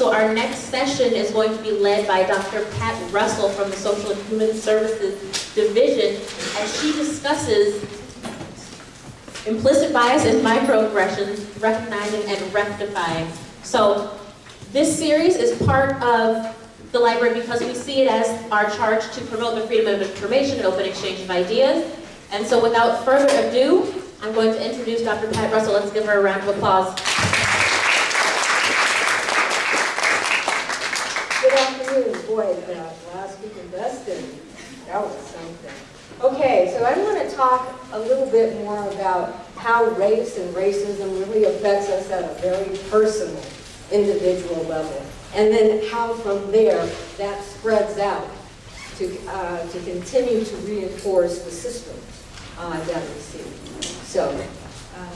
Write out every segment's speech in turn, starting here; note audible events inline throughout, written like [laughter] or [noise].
So our next session is going to be led by Dr. Pat Russell from the Social and Human Services Division as she discusses implicit bias and microaggressions, recognizing and rectifying. So this series is part of the library because we see it as our charge to promote the freedom of information and open exchange of ideas. And so without further ado, I'm going to introduce Dr. Pat Russell. Let's give her a round of applause. Good afternoon. Boy, that last week in Destin, that was something. Okay, so I want to talk a little bit more about how race and racism really affects us at a very personal, individual level. And then how from there that spreads out to, uh, to continue to reinforce the system uh, that we see. So, uh,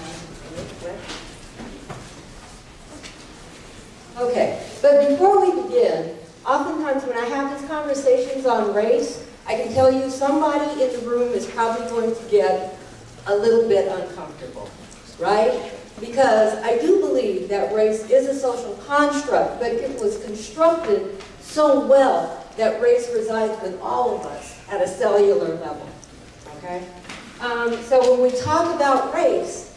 Okay, but before we begin, oftentimes when I have these conversations on race, I can tell you somebody in the room is probably going to get a little bit uncomfortable, right? Because I do believe that race is a social construct, but it was constructed so well that race resides with all of us at a cellular level, okay? Um, so when we talk about race,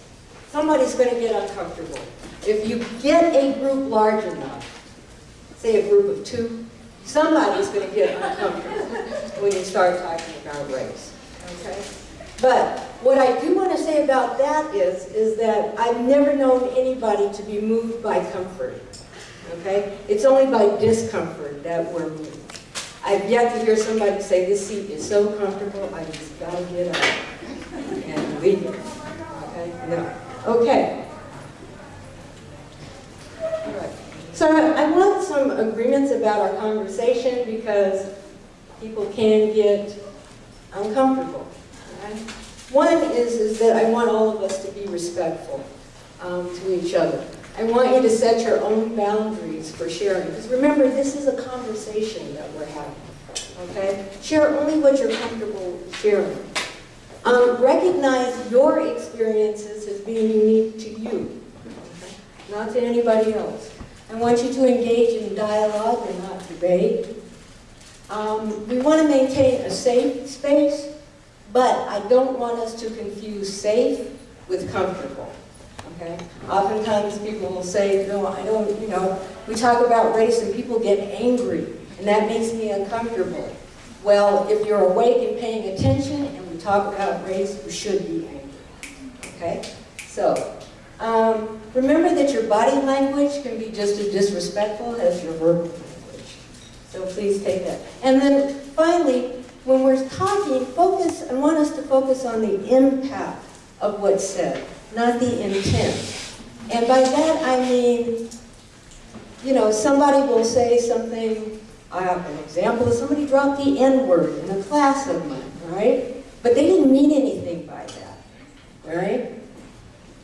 somebody's going to get uncomfortable. If you get a group large enough, say a group of two, somebody's going to get uncomfortable when you start talking about race. Okay? But what I do want to say about that is, is that I've never known anybody to be moved by comfort. Okay? It's only by discomfort that we're moved. I've yet to hear somebody say, this seat is so comfortable, I just gotta get up and leave. Okay? No. Okay. So I want some agreements about our conversation because people can get uncomfortable. One is, is that I want all of us to be respectful um, to each other. I want you to set your own boundaries for sharing. Because remember, this is a conversation that we're having. Okay? Share only what you're comfortable sharing. Um, recognize your experiences as being unique to you, okay? not to anybody else. I want you to engage in dialogue and not debate. Um, we want to maintain a safe space, but I don't want us to confuse safe with comfortable. Okay? Oftentimes people will say, no, I don't, you know, we talk about race and people get angry, and that makes me uncomfortable. Well, if you're awake and paying attention and we talk about race, you should be angry. Okay? So, um, remember that your body language can be just as disrespectful as your verbal language. So please take that. And then finally, when we're talking, focus, I want us to focus on the impact of what's said, not the intent. And by that I mean, you know, somebody will say something, I have an example, somebody dropped the N-word in a class of mine, right? But they didn't mean anything by that, right?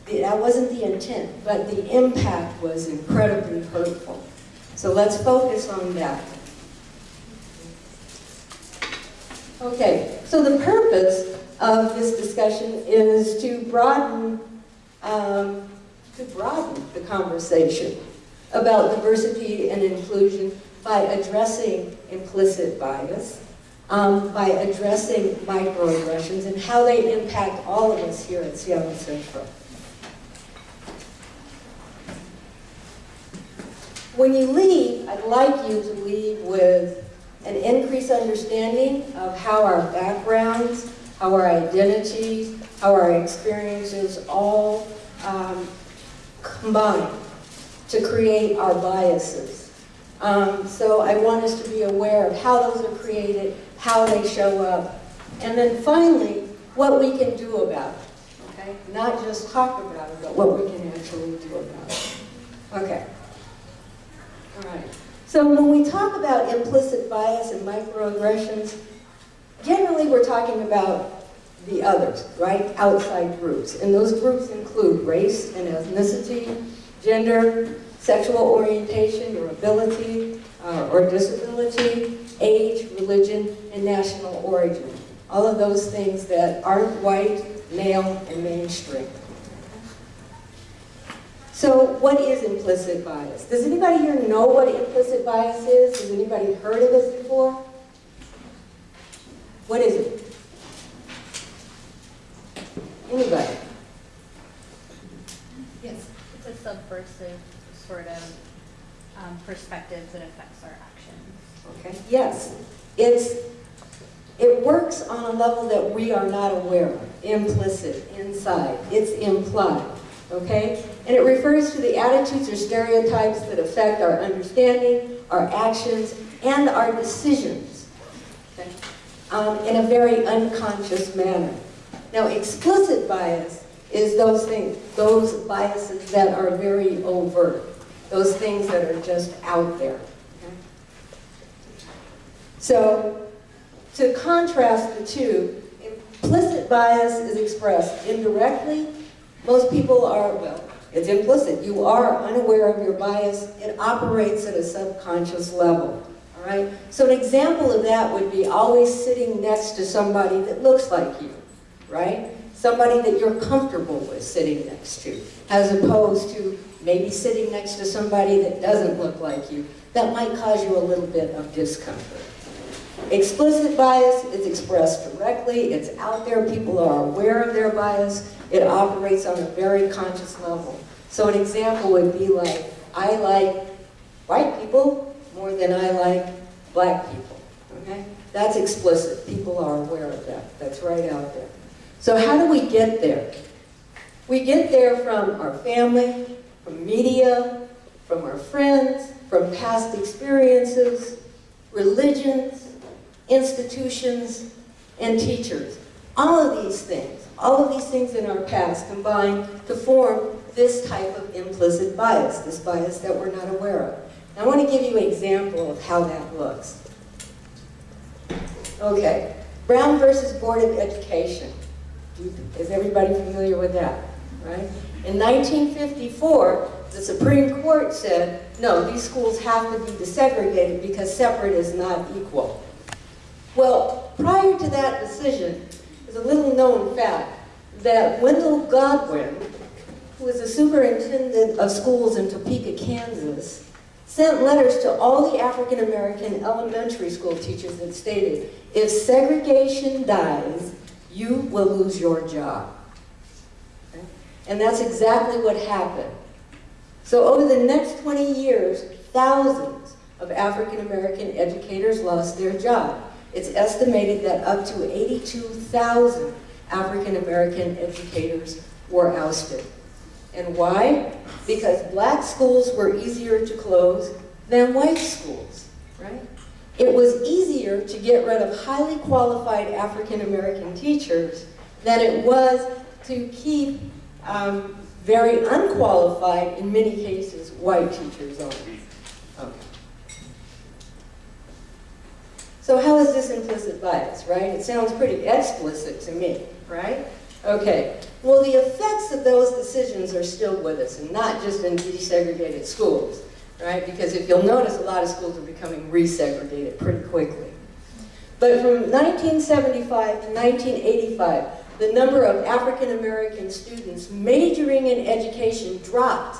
That wasn't the intent, but the impact was incredibly hurtful. So let's focus on that. Okay, so the purpose of this discussion is to broaden, um, to broaden the conversation about diversity and inclusion by addressing implicit bias, um, by addressing microaggressions and how they impact all of us here at Seattle Central. When you leave, I'd like you to leave with an increased understanding of how our backgrounds, how our identities, how our experiences all um, combine to create our biases. Um, so I want us to be aware of how those are created, how they show up, and then finally, what we can do about it, okay? Not just talk about it, but what we can actually do about it. Okay. So when we talk about implicit bias and microaggressions, generally we're talking about the others, right? Outside groups. And those groups include race and ethnicity, gender, sexual orientation or ability uh, or disability, age, religion, and national origin. All of those things that aren't white, male, and mainstream. So what is implicit bias? Does anybody here know what implicit bias is? Has anybody heard of this before? What is it? Anybody? Yes. It's a subversive sort of um, perspective that affects our actions. Okay, yes. It's, it works on a level that we are not aware of, implicit, inside, it's implied, okay? And it refers to the attitudes or stereotypes that affect our understanding, our actions, and our decisions, okay? Um, in a very unconscious manner. Now, explicit bias is those things, those biases that are very overt, those things that are just out there. okay? So, to contrast the two, implicit bias is expressed indirectly. Most people are, well, it's implicit. You are unaware of your bias. It operates at a subconscious level. All right? So an example of that would be always sitting next to somebody that looks like you, right? Somebody that you're comfortable with sitting next to, as opposed to maybe sitting next to somebody that doesn't look like you. That might cause you a little bit of discomfort. Explicit bias is expressed directly, it's out there, people are aware of their bias, it operates on a very conscious level. So an example would be like, I like white people more than I like black people, okay? That's explicit, people are aware of that, that's right out there. So how do we get there? We get there from our family, from media, from our friends, from past experiences, religions, institutions, and teachers. All of these things, all of these things in our past combine to form this type of implicit bias, this bias that we're not aware of. I want to give you an example of how that looks. Okay, Brown versus Board of Education. Is everybody familiar with that, right? In 1954, the Supreme Court said, no, these schools have to be desegregated because separate is not equal. Well, prior to that decision, a little known fact that Wendell Godwin, who was the superintendent of schools in Topeka, Kansas, sent letters to all the African American elementary school teachers that stated, if segregation dies, you will lose your job. And that's exactly what happened. So over the next 20 years, thousands of African American educators lost their job. It's estimated that up to 82,000 African American educators were ousted. And why? Because black schools were easier to close than white schools, right? It was easier to get rid of highly qualified African American teachers than it was to keep um, very unqualified, in many cases, white teachers on. Okay. So how is this implicit bias, right? It sounds pretty explicit to me, right? Okay, well the effects of those decisions are still with us, and not just in desegregated schools, right? Because if you'll notice, a lot of schools are becoming resegregated pretty quickly. But from 1975 to 1985, the number of African American students majoring in education dropped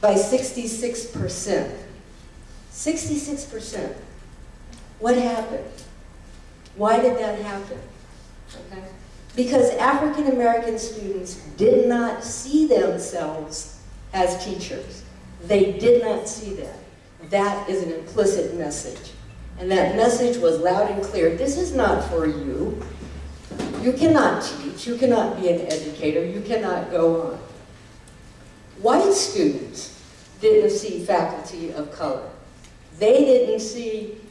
by 66%. 66%. What happened? Why did that happen? Okay. Because African American students did not see themselves as teachers. They did not see that. That is an implicit message. And that message was loud and clear. This is not for you. You cannot teach. You cannot be an educator. You cannot go on. White students didn't see faculty of color. They didn't see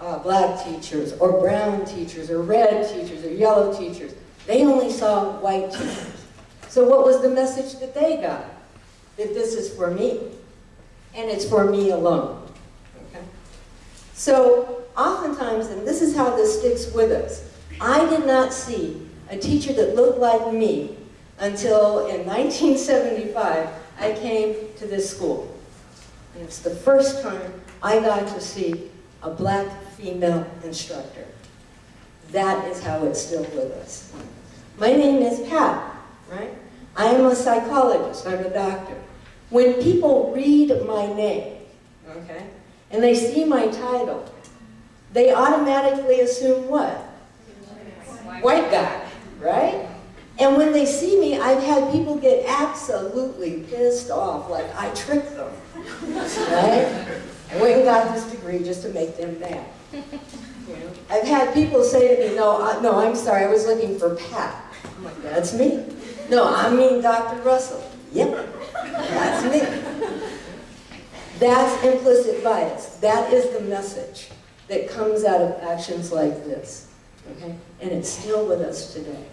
uh, black teachers or brown teachers or red teachers or yellow teachers. They only saw white teachers. So what was the message that they got? That this is for me. And it's for me alone. Okay? So oftentimes, and this is how this sticks with us, I did not see a teacher that looked like me until in 1975 I came to this school. And it's the first time I got to see a black female instructor. That is how it's still with us. My name is Pat, right? I am a psychologist, I'm a doctor. When people read my name, okay, and they see my title, they automatically assume what? White guy, right? And when they see me, I've had people get absolutely pissed off, like I tricked them, [laughs] right? I went and got this degree just to make them mad. [laughs] I've had people say to me, no, I, no, I'm sorry, I was looking for Pat. I'm like, that's me. No, I mean Dr. Russell. Yep, that's me. That's implicit bias. That is the message that comes out of actions like this. Okay? And it's still with us today.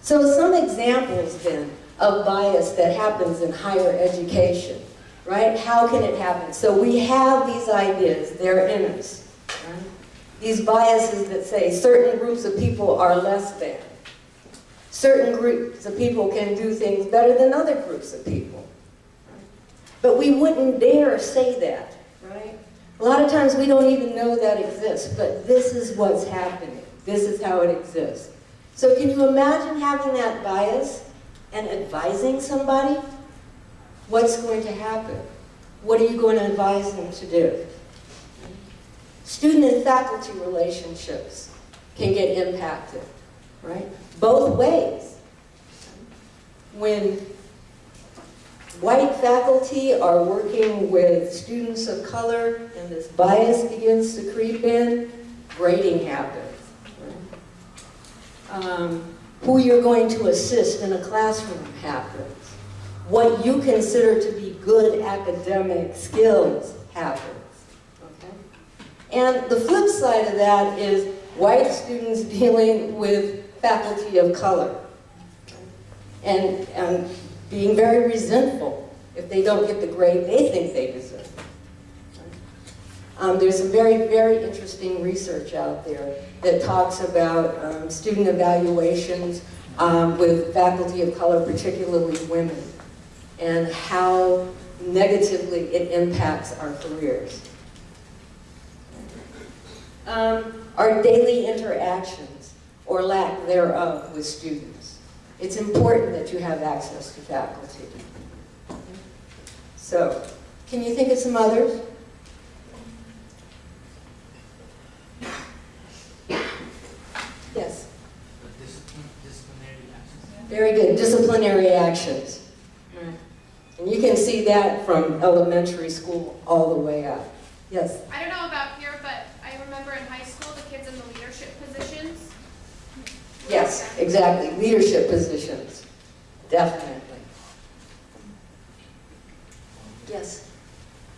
So some examples then of bias that happens in higher education, right? How can it happen? So we have these ideas, they're in us. right? These biases that say certain groups of people are less than. Certain groups of people can do things better than other groups of people. But we wouldn't dare say that, right? A lot of times we don't even know that exists, but this is what's happening. This is how it exists. So can you imagine having that bias and advising somebody? What's going to happen? What are you going to advise them to do? Student and faculty relationships can get impacted, right? Both ways. When white faculty are working with students of color and this bias begins to creep in, grading happens. Um, who you're going to assist in a classroom happens. What you consider to be good academic skills happens. Okay? And the flip side of that is white students [laughs] dealing with faculty of color and, and being very resentful if they don't get the grade they think they deserve. Um, there's some very, very interesting research out there that talks about um, student evaluations um, with faculty of color, particularly women, and how negatively it impacts our careers. Um, our daily interactions, or lack thereof, with students. It's important that you have access to faculty. So, can you think of some others? Yes, very good, disciplinary actions. And you can see that from elementary school all the way up. Yes, I don't know about here, but I remember in high school, the kids in the leadership positions. yes, exactly, leadership positions, definitely. Yes,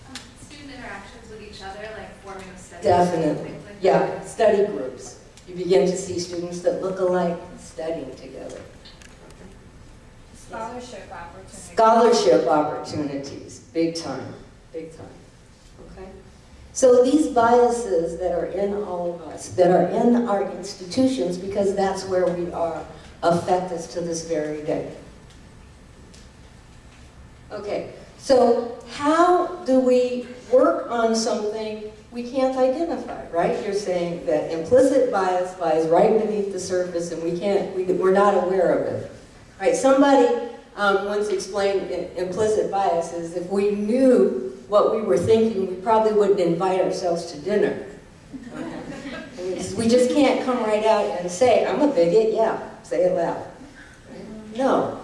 Um, Student interactions with each other, like forming of studies. definitely, things like yeah, study groups. You begin to see students that look alike studying together. Scholarship opportunities. Scholarship opportunities, big time, big time, okay? So these biases that are in all of us, that are in our institutions, because that's where we are, affect us to this very day. Okay, so how do we work on something we can't identify, right? You're saying that implicit bias lies right beneath the surface and we can't, we, we're not aware of it. Right, somebody um, once explained implicit bias is if we knew what we were thinking, we probably wouldn't invite ourselves to dinner. We just can't come right out and say, I'm a bigot, yeah, say it loud. No,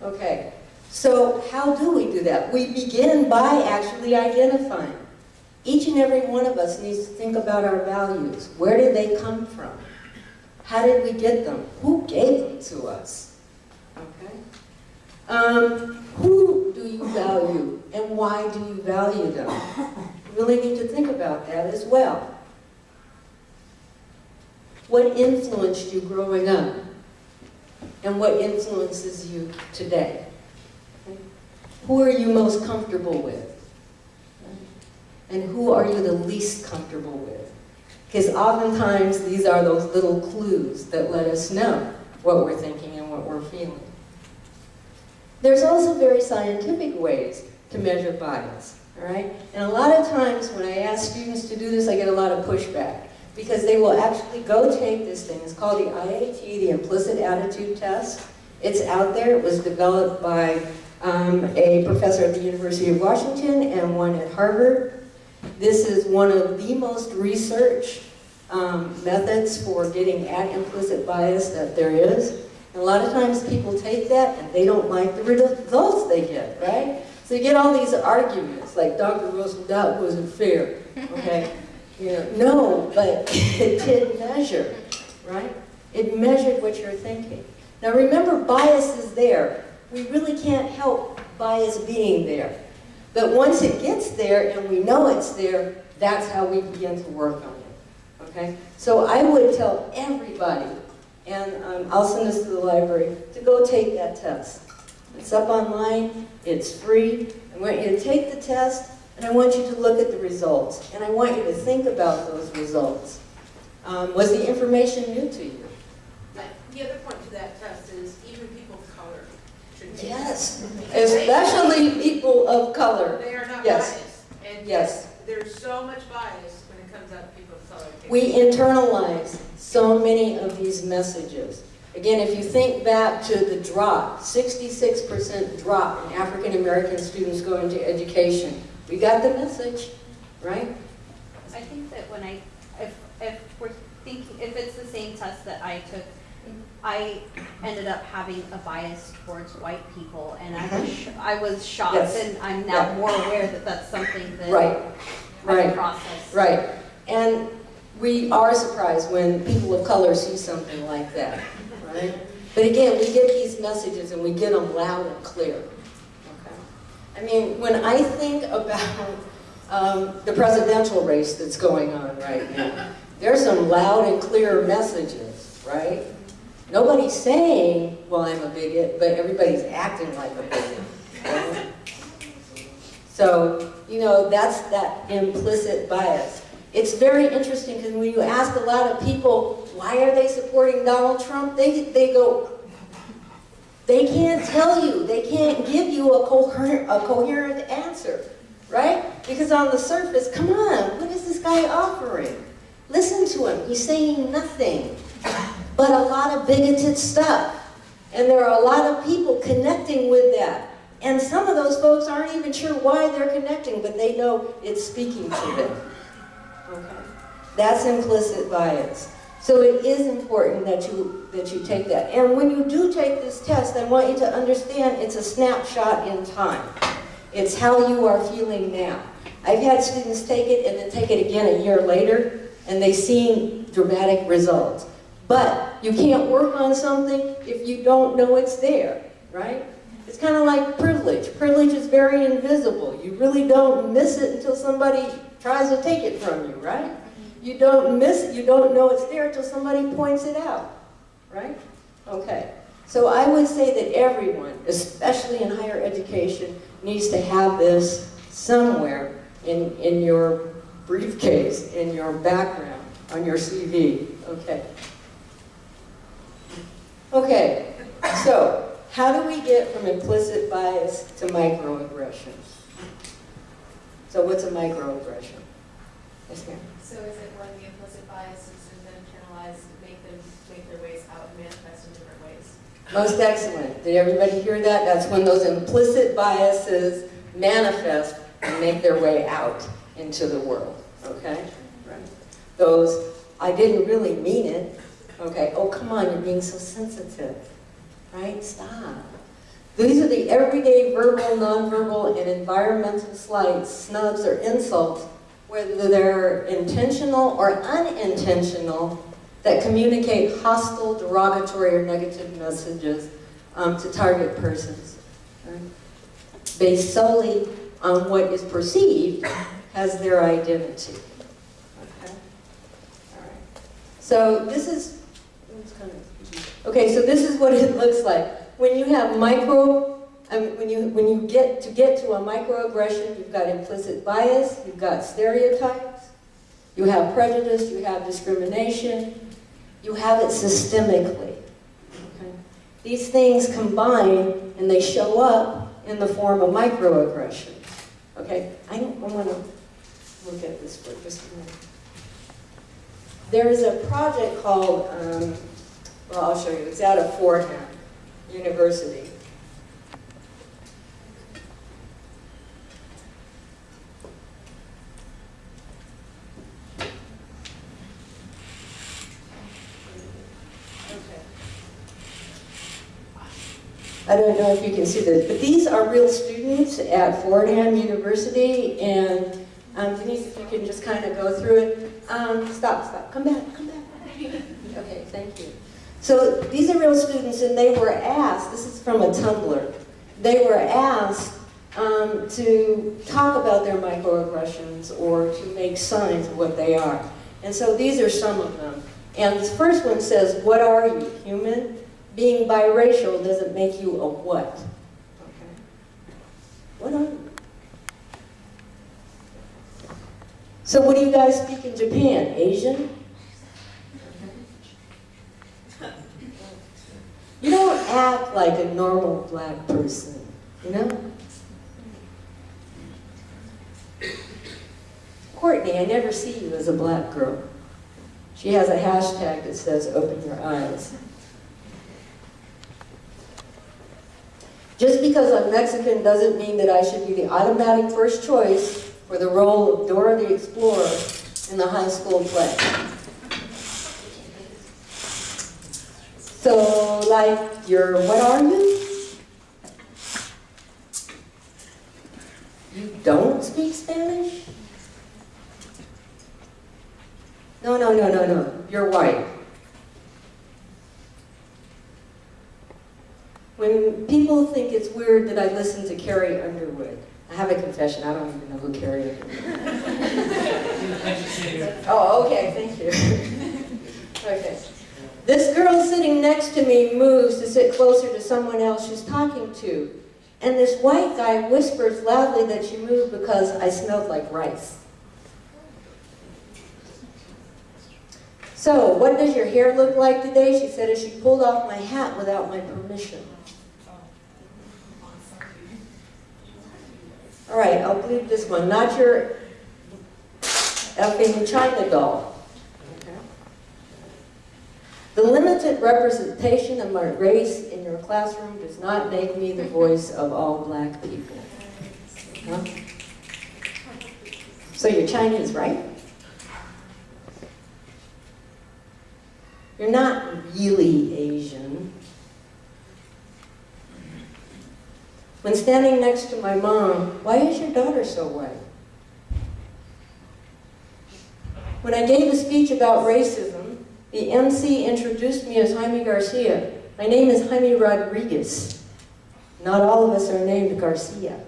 okay. So how do we do that? We begin by actually identifying. Each and every one of us needs to think about our values. Where did they come from? How did we get them? Who gave them to us? Um, who do you value and why do you value them? You really need to think about that as well. What influenced you growing up? And what influences you today? Who are you most comfortable with? And who are you the least comfortable with? Because oftentimes these are those little clues that let us know what we're thinking and what we're feeling. There's also very scientific ways to measure bias, all right? And a lot of times when I ask students to do this, I get a lot of pushback because they will actually go take this thing. It's called the IAT, the Implicit Attitude Test. It's out there. It was developed by um, a professor at the University of Washington and one at Harvard. This is one of the most researched um, methods for getting at implicit bias that there is. And a lot of times people take that and they don't like the results they get, right? So you get all these arguments, like Dr. Doubt wasn't fair, okay? [laughs] You know, no, but [laughs] it did measure, right? It measured what you're thinking. Now remember, bias is there. We really can't help bias being there. But once it gets there and we know it's there, that's how we begin to work on it, okay? So I would tell everybody, and um, I'll send this to the library, to go take that test. It's up online, it's free. I want you to take the test, and I want you to look at the results. And I want you to think about those results. Um, was the information new to you? The other point to that test is even people of color should take it. Yes, especially people of color. They are not Yes. biased. And Yes. there's so much bias when it comes out to people of color. We internalize so many of these messages. Again, if you think back to the drop, 66% drop in African American students going to education, we got the message, right? I think that when I, if, if we're thinking, if it's the same test that I took, I ended up having a bias towards white people, and I was, mm-hmm. sh- I was shocked, Yes. and I'm now Yeah. more aware that that's something that Right, I right. process. Right. And we are surprised when people of color see something like that, right? But again, we get these messages and we get them loud and clear. Okay? I mean, when I think about um, the presidential race that's going on right now, there's some loud and clear messages, right? Nobody's saying, well, I'm a bigot, but everybody's acting like a bigot. So, you know, that's that implicit bias. It's very interesting because when you ask a lot of people, why are they supporting Donald Trump? They, they go, they can't tell you. They can't give you a coherent, a coherent answer, right? Because on the surface, come on, what is this guy offering? Listen to him. He's saying nothing but a lot of bigoted stuff. And there are a lot of people connecting with that. And some of those folks aren't even sure why they're connecting, but they know it's speaking to them. Okay? That's implicit bias. So it is important that you, that you take that. And when you do take this test, I want you to understand it's a snapshot in time. It's how you are feeling now. I've had students take it and then take it again a year later, and they've seen dramatic results. But you can't work on something if you don't know it's there, right? It's kind of like privilege. Privilege is very invisible. You really don't miss it until somebody tries to take it from you, right? You don't miss it, you don't know it's there until somebody points it out, right? Okay. So I would say that everyone, especially in higher education, needs to have this somewhere in, in your briefcase, in your background, on your CV, okay? Okay, so how do we get from implicit bias to microaggressions? So what's a microaggression? Yes, ma'am. So is it when the implicit biases are then internalized, make them make their ways out and manifest in different ways? Most excellent. Did everybody hear that? That's when those implicit biases manifest and make their way out into the world, okay? Right. Those, I didn't really mean it, okay? Oh, come on, you're being so sensitive, right? Stop. These are the everyday verbal, nonverbal, and environmental slights, snubs, or insults, whether they're intentional or unintentional, that communicate hostile, derogatory, or negative messages um, to target persons. right? Based solely on what is perceived as their identity. Okay? All right. So this is, okay, so this is what it [laughs] looks like. When you have micro, um, when you when you get to get to a microaggression, you've got implicit bias, you've got stereotypes, you have prejudice, you have discrimination, you have it systemically. Okay? These things combine and they show up in the form of microaggressions. Okay, I, don't I want to look at this for just a minute. There is a project called, um, well, I'll show you. It's out of Fordham. University. I don't know if you can see this, but these are real students at Fordham University, and um, Denise, if you can just kind of go through it. Um, stop, stop, come back, come back. [laughs] Okay, thank you. So these are real students, and they were asked, this is from a Tumblr, they were asked um, to talk about their microaggressions or to make signs of what they are. And so these are some of them. And this first one says, what are you, human? Being biracial doesn't make you a what? Okay. What are you? So what do you guys speak in Japan? Asian? You don't act like a normal black person, you know? Courtney, I never see you as a black girl. She has a hashtag that says, open your eyes. Just because I'm Mexican doesn't mean that I should be the automatic first choice for the role of Dora the Explorer in the high school play. So, like, you're, what are you? You don't speak Spanish? No, no, no, no, no. You're white. When people think it's weird that I listen to Carrie Underwood, I have a confession, I don't even know who Carrie Underwood is. I just sit here. Oh, okay, thank you. [laughs] okay. This girl sitting next to me moves to sit closer to someone else she's talking to. And this white guy whispers loudly that she moved because I smelled like rice. So, what does your hair look like today? She said as she pulled off my hat without my permission. All right, I'll bleep this one. Not your effing China doll. The limited representation of my race in your classroom does not make me the voice of all black people. Huh? So you're Chinese, right? You're not really Asian. When standing next to my mom, why is your daughter so white? When I gave a speech about racism, the MC introduced me as Jaime Garcia. My name is Jaime Rodriguez. Not all of us are named Garcia.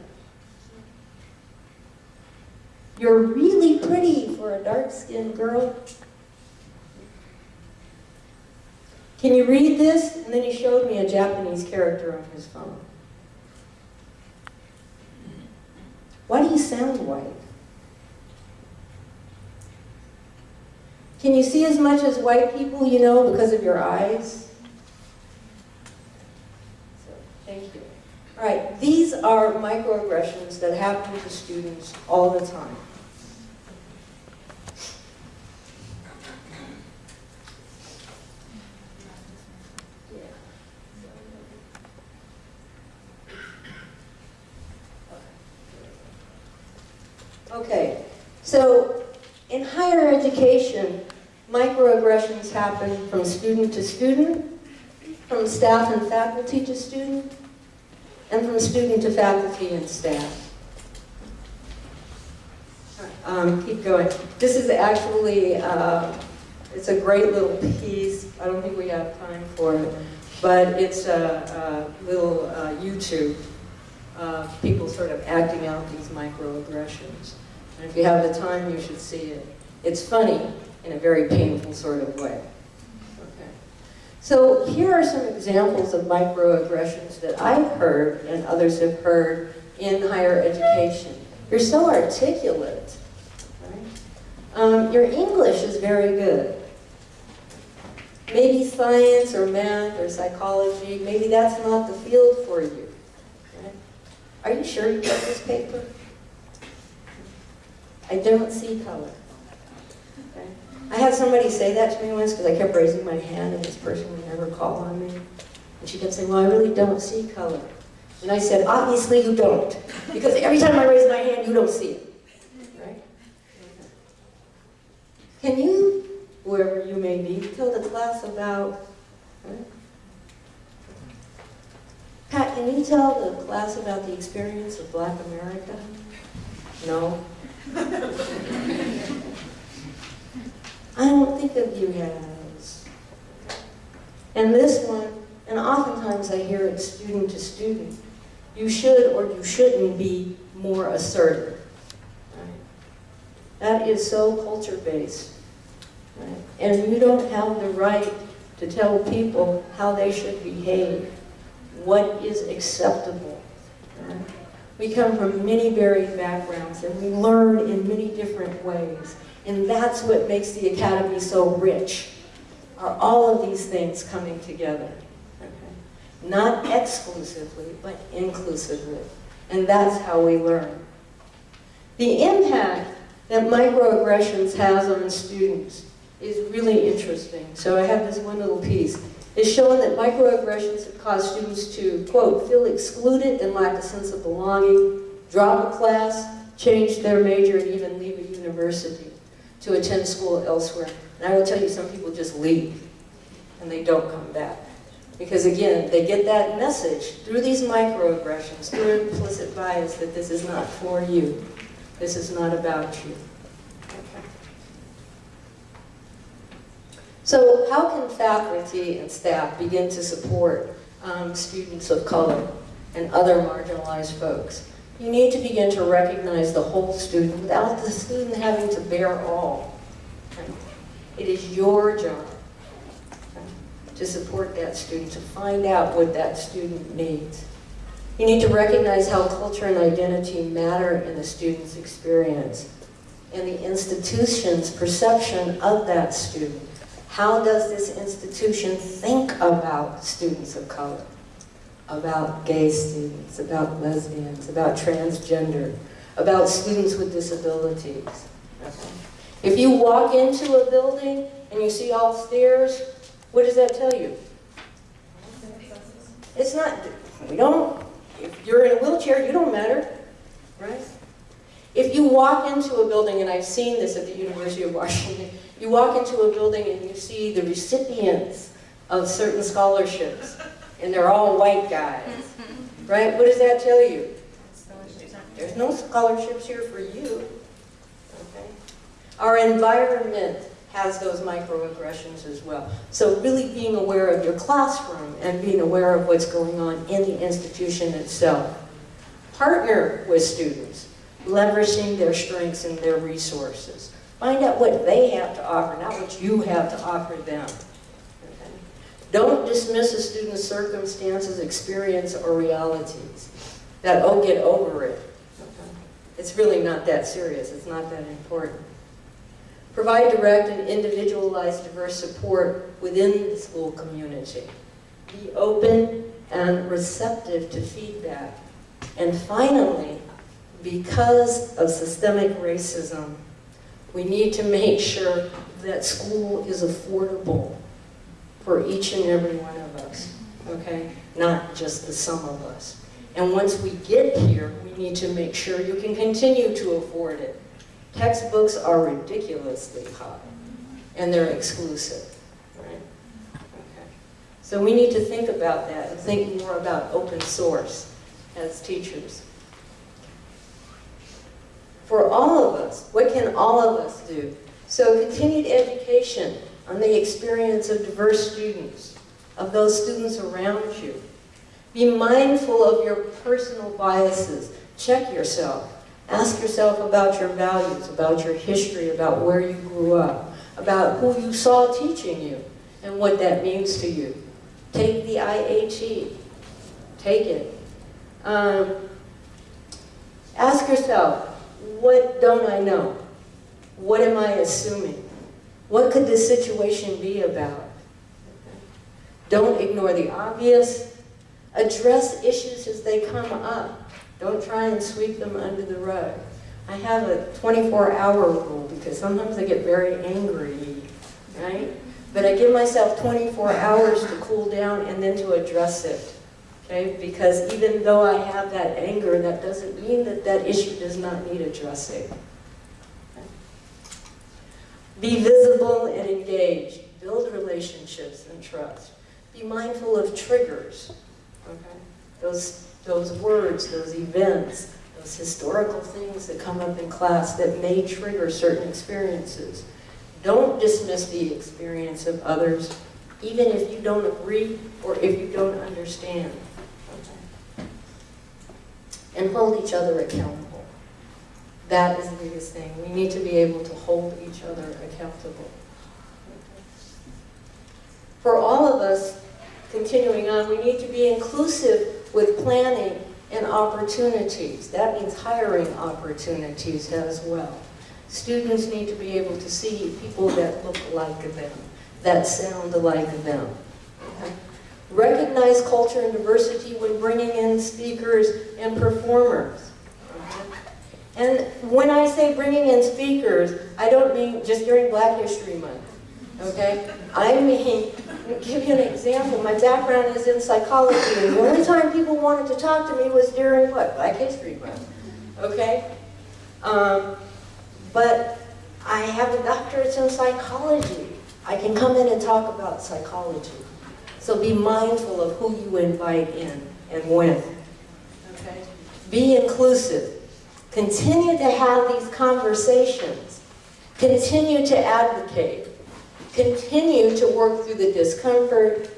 You're really pretty for a dark-skinned girl. Can you read this? And then he showed me a Japanese character on his phone. Why do you sound white? Can you see as much as white people you know because of your eyes? So, thank you. All right, these are microaggressions that happen to students all the time. Okay, so in higher education, microaggressions happen from student to student, from staff and faculty to student, and from student to faculty and staff. Um, keep going. This is actually, uh, it's a great little piece. I don't think we have time for it, but it's a, a little uh, YouTube uh, people sort of acting out these microaggressions. And if you have the time, you should see it. It's funny in a very painful sort of way. Okay. So here are some examples of microaggressions that I've heard and others have heard in higher education. You're so articulate. Right? Um, your English is very good. Maybe science or math or psychology, maybe that's not the field for you. Right? Are you sure you got this paper? I don't see color. Okay. I had somebody say that to me once because I kept raising my hand and this person would never call on me. And she kept saying, well, I really don't see color. And I said, obviously you don't, because every time I raise my hand, you don't see it. Right? Can you, wherever you may be, tell the class about? Pat, can you tell the class about the experience of Black America? No? [laughs] I don't think of you as. And this one, and oftentimes I hear it student to student, you should or you shouldn't be more assertive. Right? That is so culture-based. Right? And you don't have the right to tell people how they should behave, what is acceptable. Right? We come from many varied backgrounds and we learn in many different ways. And that's what makes the Academy so rich, are all of these things coming together. Okay? Not exclusively, but inclusively. And that's how we learn. The impact that microaggressions has on students is really interesting. So I have this one little piece. It's showing that microaggressions have caused students to, quote, feel excluded and lack a sense of belonging, drop a class, change their major, and even leave a university to attend school elsewhere. And I will tell you, some people just leave and they don't come back. Because again, they get that message through these microaggressions, through implicit bias that this is not for you. This is not about you. Okay. So how can faculty and staff begin to support um, students of color and other marginalized folks? You need to begin to recognize the whole student without the student having to bear all. It is your job to support that student, to find out what that student needs. You need to recognize how culture and identity matter in the student's experience and the institution's perception of that student. How does this institution think about students of color? About gay students, about lesbians, about transgender, about students with disabilities. Okay. If you walk into a building and you see all stairs, what does that tell you? It's not, we don't, if you're in a wheelchair, you don't matter, right? If you walk into a building, and I've seen this at the University of Washington, you walk into a building and you see the recipients of certain scholarships, and they're all white guys, [laughs] right? What does that tell you? There's no scholarships here for you, okay? Our environment has those microaggressions as well. So really being aware of your classroom and being aware of what's going on in the institution itself. Partner with students, leveraging their strengths and their resources. Find out what they have to offer, not what you have to offer them. Don't dismiss a student's circumstances, experience, or realities. That, oh, get over it. It's really not that serious. It's not that important. Provide direct and individualized diverse support within the school community. Be open and receptive to feedback. And finally, because of systemic racism, we need to make sure that school is affordable for each and every one of us, okay? Not just the sum of us. And once we get here, we need to make sure you can continue to afford it. Textbooks are ridiculously high, and they're exclusive, right? Okay. So we need to think about that and think more about open source as teachers. For all of us, what can all of us do? So continued education on the experience of diverse students, of those students around you. Be mindful of your personal biases. Check yourself. Ask yourself about your values, about your history, about where you grew up, about who you saw teaching you, and what that means to you. Take the IAT. Take it. Um, ask yourself, what don't I know? What am I assuming? What could this situation be about? Don't ignore the obvious. Address issues as they come up. Don't try and sweep them under the rug. I have a 24-hour rule because sometimes I get very angry, right? But I give myself 24 hours to cool down and then to address it. Okay? Because even though I have that anger, that doesn't mean that that issue does not need addressing. Be visible and engaged. Build relationships and trust. Be mindful of triggers. Okay? Those, those words, those events, those historical things that come up in class that may trigger certain experiences. Don't dismiss the experience of others, even if you don't agree or if you don't understand. Okay? And hold each other accountable. That is the biggest thing. We need to be able to hold each other accountable. For all of us, continuing on, we need to be inclusive with planning and opportunities. That means hiring opportunities as well. Students need to be able to see people that look like them, that sound like them. Recognize culture and diversity when bringing in speakers and performers. And when I say bringing in speakers, I don't mean just during Black History Month. Okay? I mean, give you an example. My background is in psychology, and the only time people wanted to talk to me was during what? Black History Month. Okay? Um, but I have a doctorate in psychology. I can come in and talk about psychology. So be mindful of who you invite in and when. Okay? Be inclusive. Continue to have these conversations. Continue to advocate. Continue to work through the discomfort.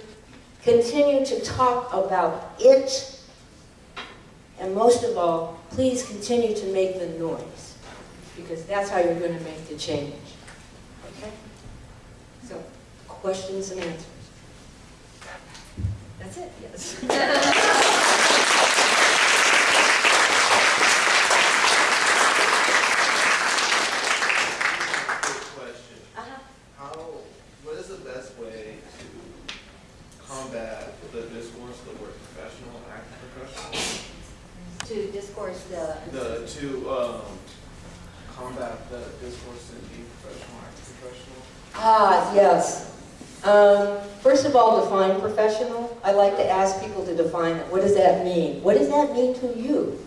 Continue to talk about it. And most of all, please continue to make the noise because that's how you're going to make the change. Okay? So, questions and answers. That's it, yes. [laughs] Quick question. Uh-huh. How, what is the best way to combat the discourse, the word professional, act professional? To discourse the. The, to, um, combat the discourse and be professional, act professional? Yes. Um, first of all, define professional. I like to ask people to define it. What does that mean? What does that mean to you?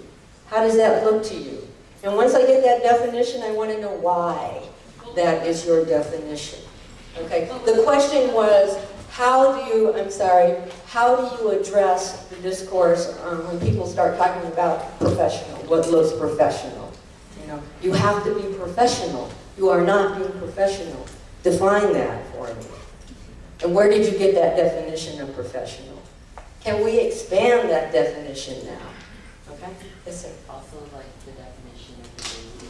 How does that look to you? And once I get that definition, I want to know why that is your definition. Okay, the question was, how do you, I'm sorry, how do you address the discourse um, when people start talking about professional, what looks professional? You know, you have to be professional. You are not being professional. Define that for me. And where did you get that definition of professional? Can we expand that definition now? Okay? Yes, sir. Also like the definition of diversity.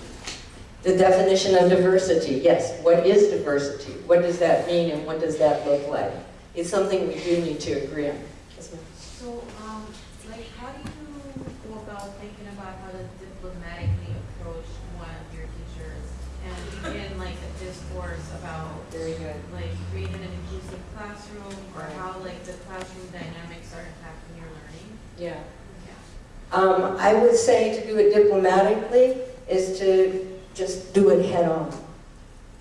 The definition of diversity, yes. What is diversity? What does that mean and what does that look like? It's something we do need to agree on. Yes, ma'am. So, um, like, how do you go about thinking about how to diplomatically approach one of your teachers and begin like a discourse about Very good. like creating an inclusive classroom or Right. how like the classroom dynamics are impacting your learning? Yeah. Um, I would say to do it diplomatically is to just do it head on.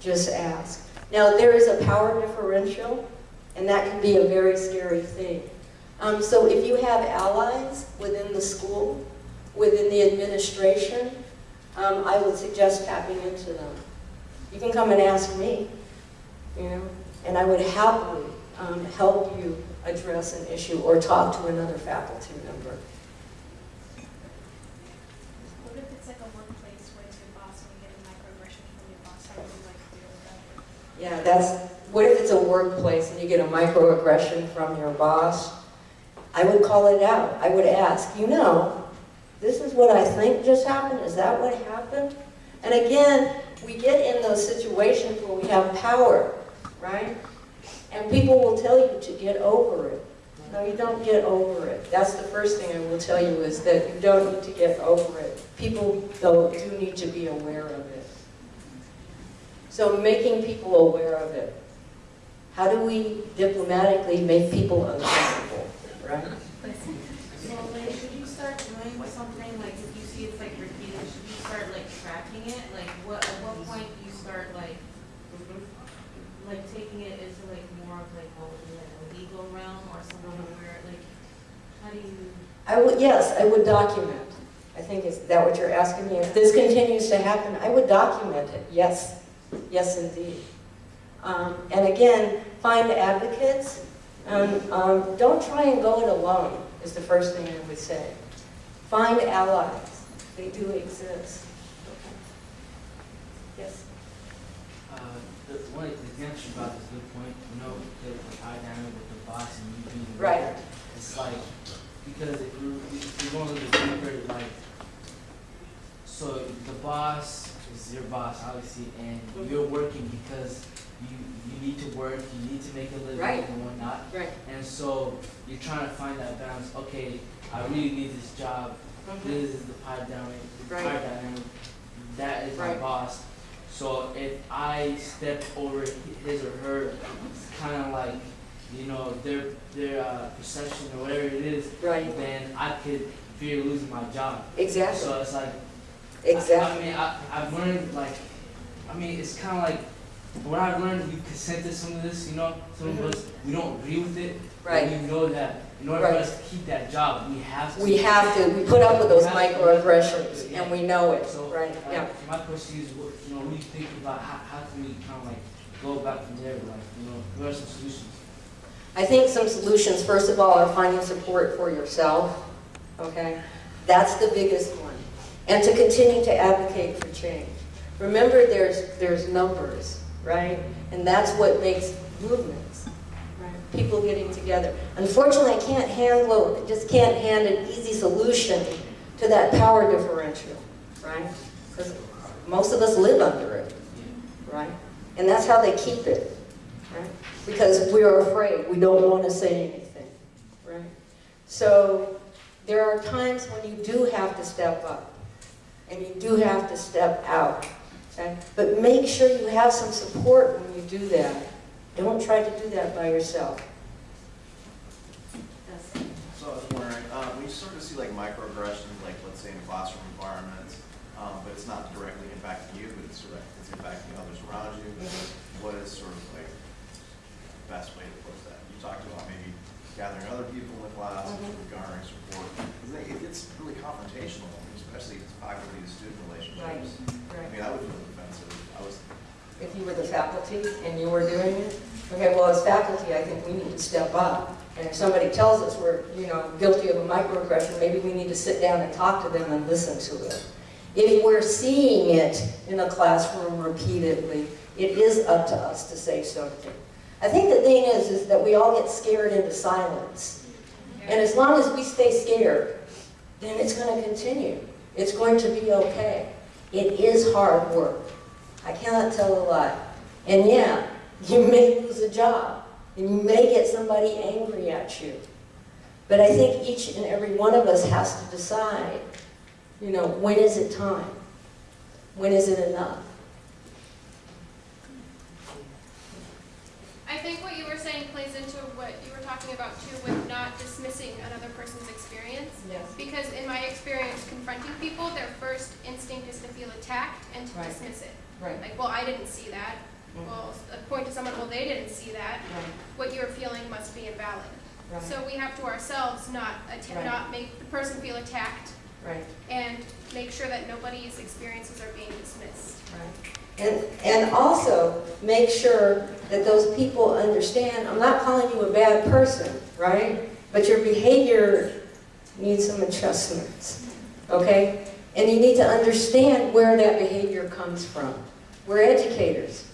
Just ask. Now, there is a power differential, and that can be a very scary thing. Um, so if you have allies within the school, within the administration, um, I would suggest tapping into them. You can come and ask me, you know, and I would happily um, help you address an issue or talk to another faculty member. What if it's like a workplace where it's your boss and you get a microaggression from your boss? How would you like to deal with that? Yeah, that's, what if it's a workplace and you get a microaggression from your boss? I would call it out. I would ask, you know, this is what I think just happened, is that what happened? And again, we get in those situations where we have power, right? And people will tell you to get over it. No, you don't get over it. That's the first thing I will tell you is that you don't need to get over it. People, though, do need to be aware of it. So making people aware of it. How do we diplomatically make people uncomfortable, right? So like, should you start doing something, like if you see it's like repeated, should you start like tracking it? Like what, at what point do you start like mm-hmm. Like taking it into like more of like, what would be like a legal realm or something where like, how do you? I would, yes, I would document. I think, is that what you're asking me? If this continues to happen, I would document it, yes, yes indeed. Um, and again, find advocates, and um, don't try and go it alone, is the first thing I would say. Find allies, they do exist. Okay. Yes? The, one of the you brought is a good point, you know, the, the tie dynamic with the boss and you being the Right. leader. It's like, because if you're, if you're going a little deeper, like, so the boss is your boss, obviously, and you're working because you, you need to work, you need to make a living Right. and whatnot. Right. And so you're trying to find that balance, okay, I really need this job, mm-hmm. this is the pie dynamic, the pie Right. dynamic, that is my Right. boss. So if I step over his or her, it's kind of like, you know, their their uh, perception or whatever it is, Right, then I could fear losing my job. exactly, So it's like, exactly. I mean, I, I've learned like, I mean, it's kind of like, what I've learned, we consent to some of this, you know, some Mhm. of us, we don't agree with it. but We know that in order Right. for us to keep that job, we have to. We have to, we put up with those We have to. microaggressions, and we know it, So, right, yeah. My question is, what, you know, what do you think about how, how can we kind of like go about from there, like, you know, what are some solutions? I think some solutions, first of all, are finding support for yourself, okay? That's the biggest one. And to continue to advocate for change. Remember, there's, there's numbers, right? And that's what makes movements, right? People getting together. Unfortunately, I can't handle, just can't hand an easy solution to that power differential, right? Because most of us live under it, right? And that's how they keep it, right? Because we're afraid, we don't want to say anything, right? So there are times when you do have to step up, and you do have to step out, okay? But make sure you have some support when you do that. Don't try to do that by yourself. So I was wondering, uh, we sort of see like microaggressions, like let's say in classroom environments, um, but it's not directly impacting you, but it's direct, it's impacting others around you. What is sort of like the best way to approach that? You talked about maybe gathering other people in the class, Mhm. garnering support. it gets really confrontational, especially if it's faculty-to-student relationships. I mean, I would feel defensive. I was, If you were the faculty and you were doing it, okay, well, as faculty, I think we need to step up. And if somebody tells us we're, you know, guilty of a microaggression, maybe we need to sit down and talk to them and listen to it. If we're seeing it in a classroom repeatedly, it is up to us to say something. I think the thing is, is that we all get scared into silence. And as long as we stay scared, then it's going to continue. It's going to be okay. It is hard work. I cannot tell a lie. And yeah, you may lose a job, and you may get somebody angry at you. But I think each and every one of us has to decide, you know, when is it time? When is it enough? I think what you were saying plays into what you were talking about too with not dismissing another person's experience. Yes. Because in my experience confronting people, their first instinct is to feel attacked and to Right. dismiss it. Right. Like, well, I didn't see that. Well, point to someone, well, they didn't see that. Right. What you're feeling must be invalid. Right. So we have to ourselves not Right. not make the person feel attacked Right. and make sure that nobody's experiences are being dismissed. Right. And, and also, make sure that those people understand, I'm not calling you a bad person, right? But your behavior needs some adjustments, okay? And you need to understand where that behavior comes from. We're educators.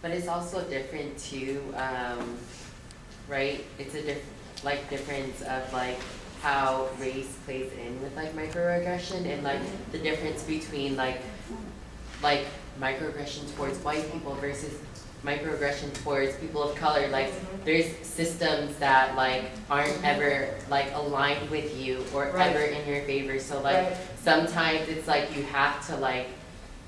But it's also different too, um, right? It's a diff, like difference of like how race plays in with like microaggression and like mm-hmm. the difference between like, like microaggression towards white people versus microaggression towards people of color. Like mm-hmm. there's systems that like aren't mm-hmm. ever like aligned with you or Right. ever in your favor. So like Right. sometimes it's like you have to like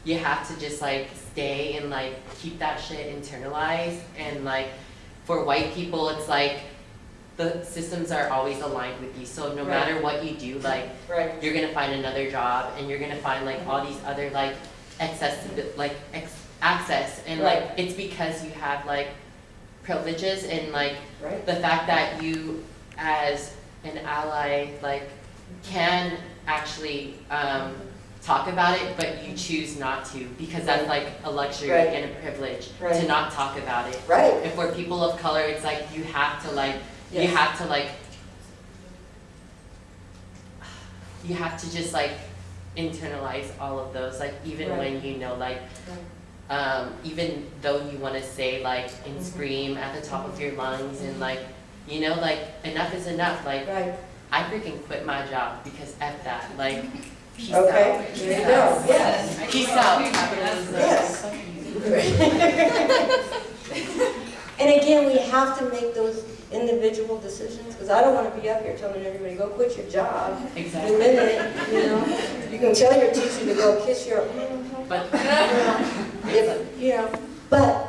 you have to just like stay and like keep that shit internalized and like for white people it's like the systems are always aligned with you so no Right. matter what you do like Right. you're gonna find another job and you're gonna find like all these other like accessibility, like ex- access, and like it's because you have like privileges and like Right? the fact that you as an ally like can actually um, talk about it, but you choose not to because that's like a luxury Right. and a privilege to not talk about it. Right, If we're people of color, it's like you have to like you have to like you have to just like internalize all of those like even Right. when you know like um, even though you want to say like and Mhm. scream at the top of your lungs and like you know like enough is enough like right, I freaking quit my job because f that like peace okay, out there you go, yes. peace out Yes. [laughs] And again, we have to make those individual decisions, because I don't want to be up here telling everybody, go quit your job. Exactly minute, you know, you can tell your teacher to go kiss your, but [laughs] if, you know, but,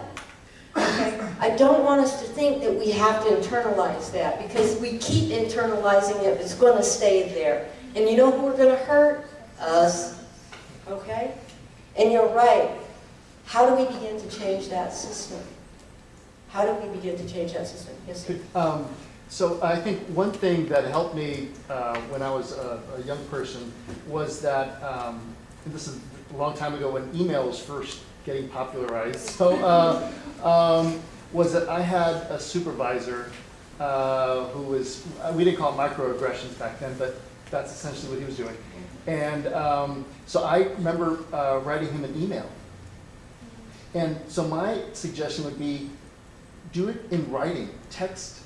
okay, I don't want us to think that we have to internalize that, because we keep internalizing it, it's gonna stay there. And you know who we're gonna hurt? Us, okay? And you're right, how do we begin to change that system? How do we begin to change that system? Yes? Um, So I think one thing that helped me uh, when I was a a young person was that, um, this is a long time ago when email was first getting popularized, so, uh, um, was that I had a supervisor uh, who was, we didn't call it microaggressions back then, but that's essentially what he was doing. And um, so I remember uh, writing him an email. And so my suggestion would be, do it in writing, text.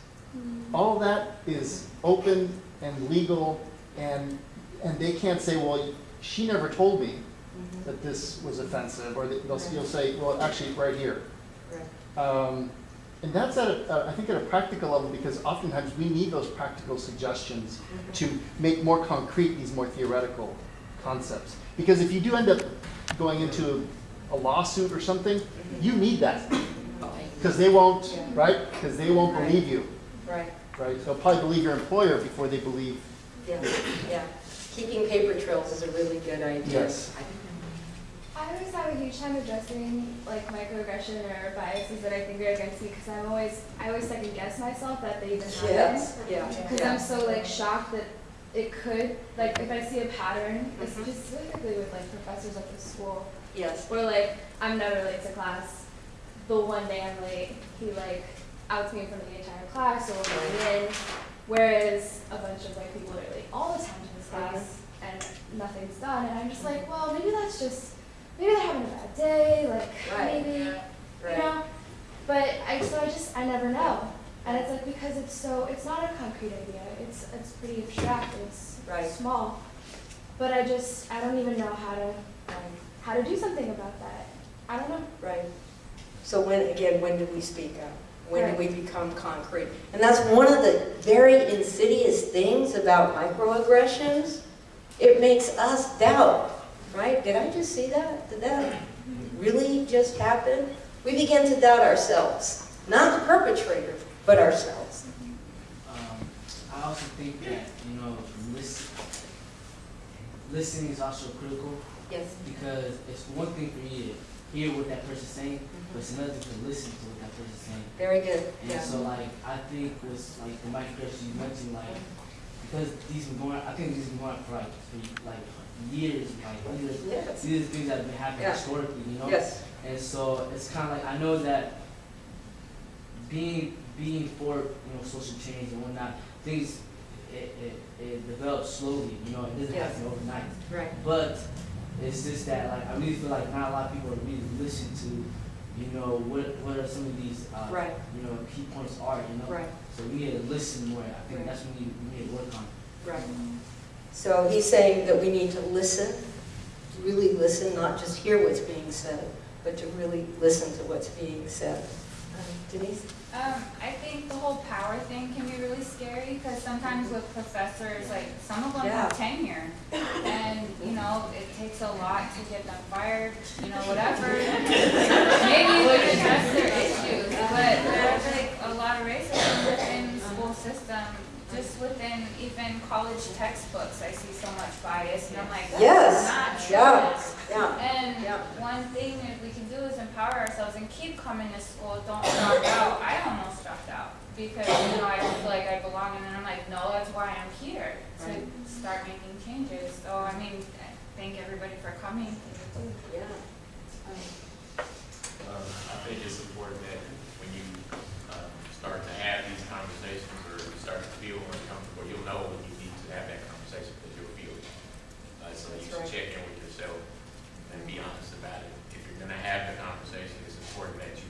All that is open and legal, and, and they can't say, well, she never told me that this was offensive, or they- they'll, you'll say, well, actually, right here. Um, And that's at, a- uh, I think at a practical level, because oftentimes we need those practical suggestions to make more concrete these more theoretical concepts. Because if you do end up going into a lawsuit or something, you need that, because they won't, right? Because they won't believe you, Right, right? They'll probably believe your employer before they believe, yeah, yeah. Keeping paper trails is a really good idea. yes. I always have a huge time addressing like microaggression or biases that I think are against me because I'm always I always second guess myself that they even happen. Yes, yeah, Because yeah. I'm so like shocked that it could like if I see a pattern, Mhm. specifically with like professors at the school, Yes, where like I'm never late to class. The one day I'm late, he like outs me in front of the entire class or I'm in. Whereas a bunch of like people are late all the time to this class and nothing's done. And I'm just like, well, maybe that's just maybe they're having a bad day, like Right. maybe you right, know. But I so I just I never know. And it's like because it's so it's not a concrete idea. It's it's pretty abstract. It's Right. small. But I just I don't even know how to right, how to do something about that. I don't know. right. So when, again, when do we speak up? When do we become concrete? And that's one of the very insidious things about microaggressions. It makes us doubt, right? Did I just see that? Did that really just happen? We begin to doubt ourselves, not the perpetrator, but ourselves. Um, I also think that, you know, listen, listening is also critical Yes. because it's one thing for you to hear what that person's saying, but it's another thing to listen to what that person's saying. Very good, And yeah. so like I think with like the microaggressions you mentioned, like because these been going I think these been going on for like for like years, like these Yes. these are things that have been happening Yeah. historically, you know? Yes, And so it's kind of like I know that being being for you know social change and whatnot, things it, it, it develops slowly. You know, it doesn't Yes. happen overnight. right, But it's just that like I really feel like not a lot of people are really listen to, you know, what what are some of these uh, Right. you know key points are. You know, right, so we need to listen more. I think Right. that's what we need, we need to work on. right. So he's saying that we need to listen, really listen, not just hear what's being said, but to really listen to what's being said. Um, Denise? Um, I think the whole power thing can be really scary because sometimes with professors, like some of them have tenure, and you know it takes a lot to get them fired. You know, whatever. [laughs] Maybe we could address their issues, but there's like a lot of racism within the school system. Just just within even college textbooks, I see so much bias, and I'm like, Yes, not yeah, true. yeah. And Yeah. one thing that we can do is empower ourselves and keep coming to school, don't drop out. I almost dropped out because, you know, I feel like I belong, and then I'm like, no, that's why I'm here, to Right. start making changes. So, I mean, thank everybody for coming. Yeah. Um, I think it's important that when you, um, start to have these conversations or you start to feel uncomfortable, you'll know when you need to have that conversation because you'll feel it. Uh, so you should right. check in with yourself and be honest about it. If you're gonna have the conversation, it's important that you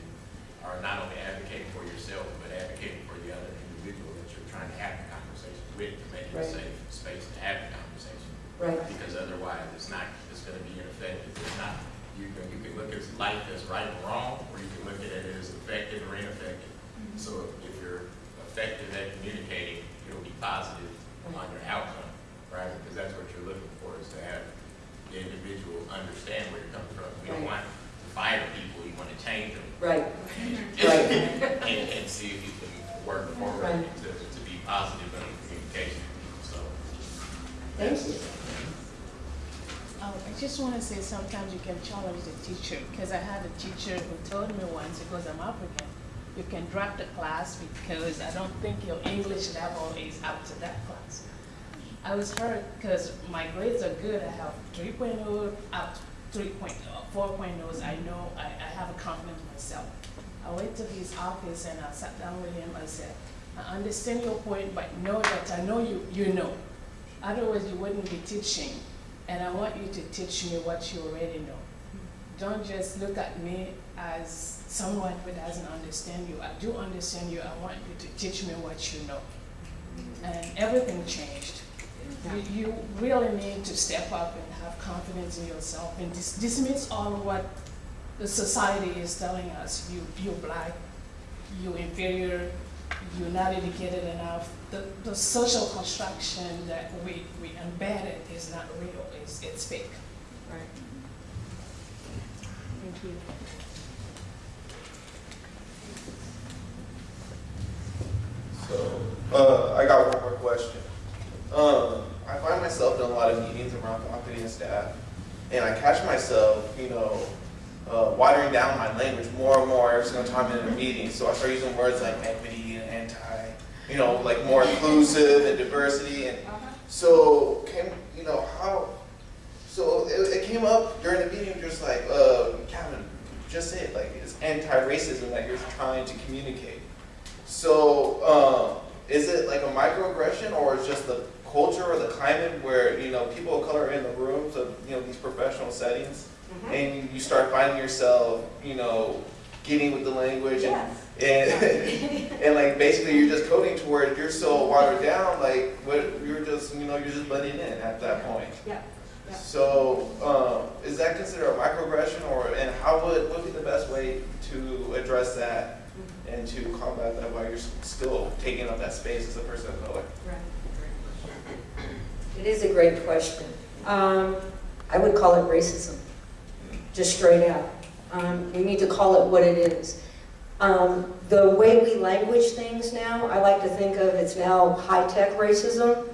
are not only advocating for yourself, but advocating for the other individual that you're trying to have the conversation with, to make it a Right. safe space to have the conversation. Right. Because otherwise, it's not, it's gonna be ineffective. It's not, you can, you can look at life as right or wrong, or you can look at it as effective or ineffective. So if you're effective at communicating, it'll be positive on your outcome, right? Because that's what you're looking for, is to have the individual understand where you're coming from. You don't Right. want to fire people, you want to change them. Right. Right. And, and see if you can work forward Right. to, to be positive in communication, so. Thank you. Um, I just want to say sometimes you can challenge the teacher because I had a teacher who told me once because I'm African, you can drop the class because I don't think your English level is up to that class. I was hurt because my grades are good. I have 3.0 up to 3.0, 4.0s. I know I, I have a confidence myself. I went to his office and I sat down with him. I said, I understand your point, but know that I know you, you know. Otherwise, you wouldn't be teaching. And I want you to teach me what you already know. Don't just look at me as someone who doesn't understand you. I do understand you. I want you to teach me what you know. And everything changed. You, you really need to step up and have confidence in yourself and dis- dismiss all what the society is telling us. You, you're black, you're inferior, you're not educated enough. The, the social construction that we, we embedded is not real, it's, it's fake. Right. Thank you. So, uh, I got one more question. Um, I find myself in a lot of meetings around faculty and staff, and I catch myself, you know, uh, watering down my language more and more every single time in a meeting. So I start using words like equity and anti, you know, like more inclusive and diversity. And so, can you know how? So it, it came up during the meeting, just like, uh, Kevin, just say it, like it's anti-racism that you're trying to communicate. So, um, is it like a microaggression, or is just the culture or the climate where you know people of color are in the rooms of you know these professional settings, and you start finding yourself, you know, getting with the language and and, [laughs] and like basically you're just coding to where you're so watered down, like what you're just you know you're just blending in at that point. Yeah. Yeah. So, um, is that considered a microaggression, or and how would what would be the best way to address that and to combat that while you're still taking up that space as a person of color? right It is a great question. Um, I would call it racism, just straight out. Um, we need to call it what it is. Um, the way we language things now, I like to think of it's now high-tech racism.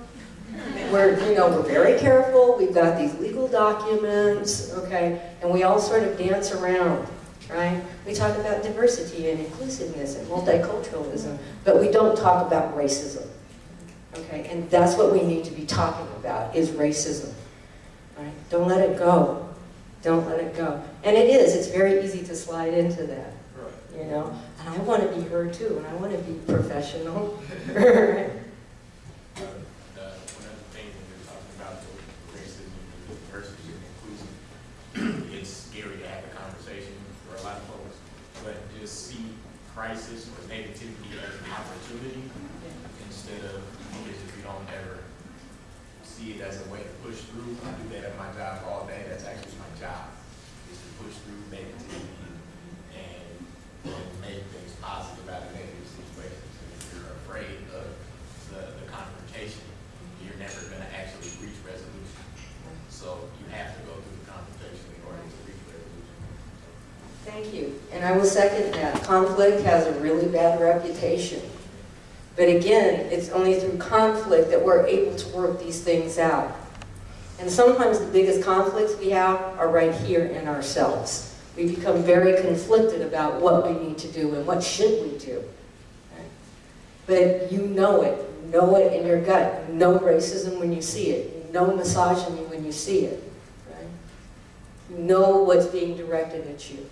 We're, you know, we're very careful, we've got these legal documents, okay, and we all sort of dance around, right? We talk about diversity and inclusiveness and multiculturalism, but we don't talk about racism. Okay, and that's what we need to be talking about, is racism. Right? Don't let it go. Don't let it go. And it is, it's very easy to slide into that, you know? And I want to be heard too, and I want to be professional. [laughs] Uh, one of the things when we're talking about the racism, the inclusivity—it's scary to have a conversation for a lot of folks, but just see crisis or negativity as an opportunity instead of, because if you don't ever see it as a way to push through, I do that at my job all day, that's actually my job, is to push through negativity and, and make things positive out of negative situations. And if you're afraid of the, the confrontation, you're never gonna actually reach resolution. So you have to go through the confrontation in order to reach resolution. Thank you. And I will second that. Conflict has a really bad reputation. But again, it's only through conflict that we're able to work these things out. And sometimes the biggest conflicts we have are right here in ourselves. We become very conflicted about what we need to do and what should we do. But you know it. You know it in your gut. You know racism when you see it. You know misogyny when you see it. You know what's being directed at you.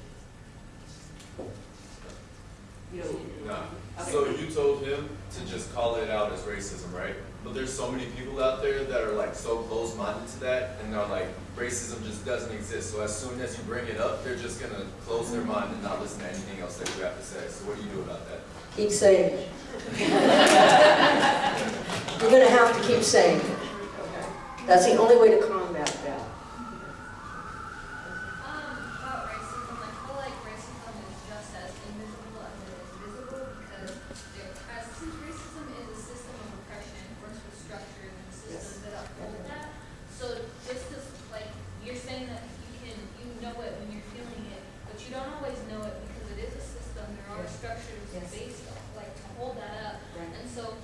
Nah. So you told him to just call it out as racism, right? But there's so many people out there that are like so close-minded to that, and they're like, racism just doesn't exist. So as soon as you bring it up, they're just gonna close their mm-hmm. mind and not listen to anything else that you have to say. So what do you do about that? Keep saying it. [laughs] You're going to have to keep saying it. That's the only way to combat that. Um, about racism, I feel like racism is just as invisible as it is visible because there, as since racism is a system of oppression, it works with structures and systems that uphold that. So just as like you're saying that you can you know it when you're feeling it, but you don't always know it because it is a system. There are Yes. structures Yes. based on like to hold that up. Right. And so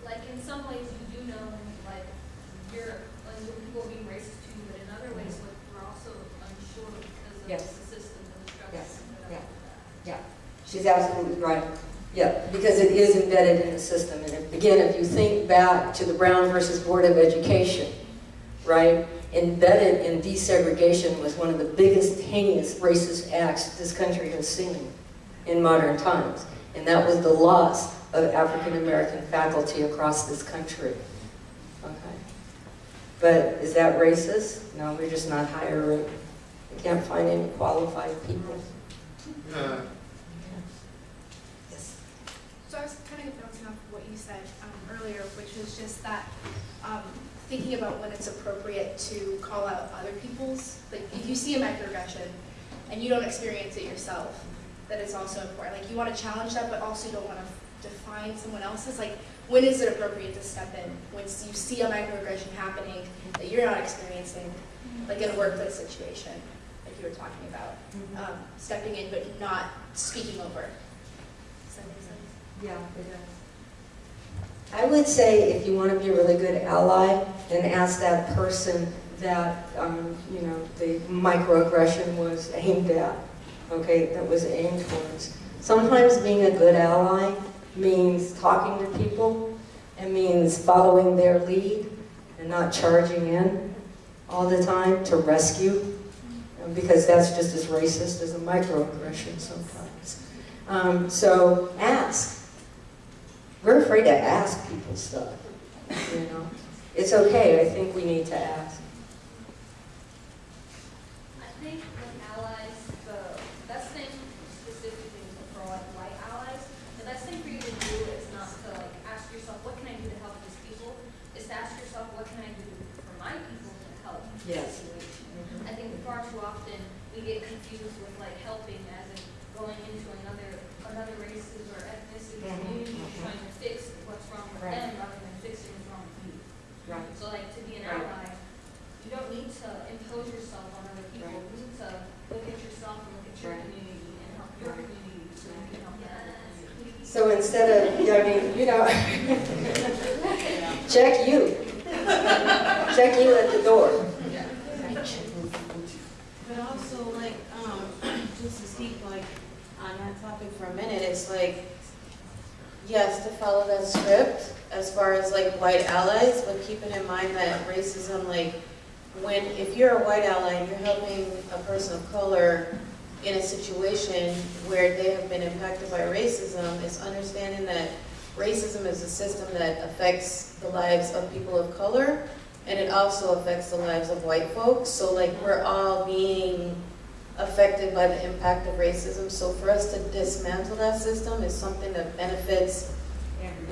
like in some ways you do know like you're like when people are being racist to you, but in other ways like we're also unsure because of Yes. the systems and the structures Yes. that Yeah. uphold that. Yeah, she's absolutely right. Yeah, because it is embedded in the system. And if- again, if you think back to the Brown versus Board of Education, right? Embedded in desegregation was one of the biggest heinous racist acts this country has seen in modern times. And that was the loss of African American faculty across this country. Okay. But is that racist? No, we're just not hiring. We can't find any qualified people. So I was kind of bouncing off what you said um, earlier, which was just that um, thinking about when it's appropriate to call out other people's, like if you see a microaggression and you don't experience it yourself, that it's also important. Like you want to challenge that, but also you don't want to define someone else's. Like when is it appropriate to step in? When you see a microaggression happening that you're not experiencing, like in a workplace situation, like you were talking about, um, stepping in but not speaking over. Does that make sense? Yeah, it does. I would say if you want to be a really good ally, then ask that person that, um, you know, the microaggression was aimed at, okay, that was aimed towards. Sometimes being a good ally means talking to people, it means following their lead and not charging in all the time to rescue, because that's just as racist as a microaggression sometimes. Um, so ask. We're afraid to ask people stuff, you know. It's okay, I think we need to ask. I think with allies, the best thing specifically for like white allies, the best thing for you to do is not to like ask yourself, what can I do to help these people? Is to ask yourself, what can I do for my people to help this Yes. situation? I think far too often we get confused with like helping as in going into another another race's or ethnicity Mhm, community mhm. trying to fix what's wrong with Right. them rather than fixing what's wrong with you. Right. So like to be an Right. ally, you don't need to impose yourself on other people. Right. You need to look at yourself and look at your Right. community and help your community so you can help the other community. So instead of, I mean, you know, [laughs] check you. Check you at the door. But also like, um, [clears throat] just to speak like on that topic for a minute, it's like, yes, to follow that script as far as like white allies, but keeping in mind that racism, like, when, if you're a white ally and you're helping a person of color in a situation where they have been impacted by racism, is understanding that racism is a system that affects the lives of people of color, and it also affects the lives of white folks. So like we're all being affected by the impact of racism. So for us to dismantle that system is something that benefits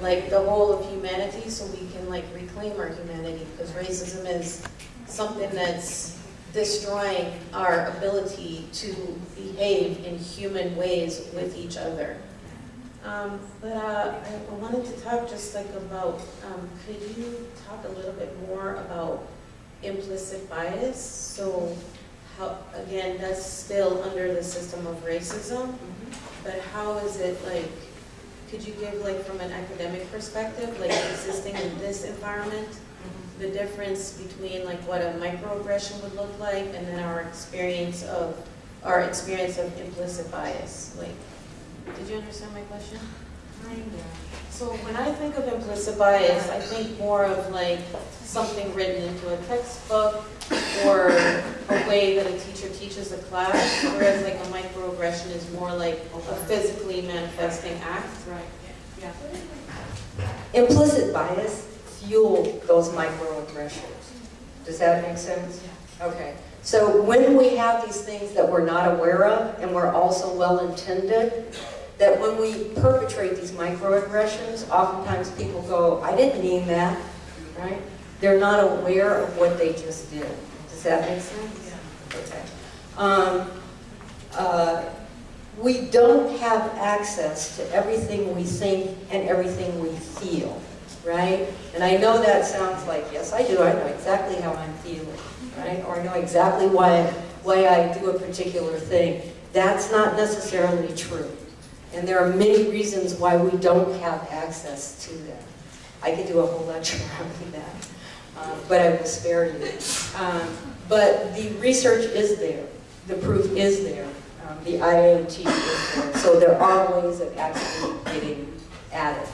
like the whole of humanity so we can like reclaim our humanity because racism is something that's destroying our ability to behave in human ways with each other. Um, but uh, I wanted to talk just like about, um, could you talk a little bit more about implicit bias? So how, again, that's still under the system of racism, but how is it like could you give like from an academic perspective, like existing in this environment? The difference between like what a microaggression would look like and then our experience of, our experience of implicit bias, like, did you understand my question? So when I think of implicit bias, I think more of like something written into a textbook or a way that a teacher teaches a class, whereas like a microaggression is more like a physically manifesting act. Right, yeah. Implicit bias fuel those microaggressions. Does that make sense? Okay. So when we have these things that we're not aware of and we're also well-intended, that when we perpetrate these microaggressions, oftentimes people go, I didn't mean that, right? They're not aware of what they just did. Does that make sense? Yeah. Okay. Um, uh, we don't have access to everything we think and everything we feel, right? And I know that sounds like, yes, I do. I know exactly how I'm feeling, right? Or I know exactly why, why I do a particular thing. That's not necessarily true. And there are many reasons why we don't have access to that. I could do a whole lecture [laughs] on that, uh, but I will spare you. Um, but the research is there. The proof is there. Um, the IAT is there. So there are ways of actually getting at it.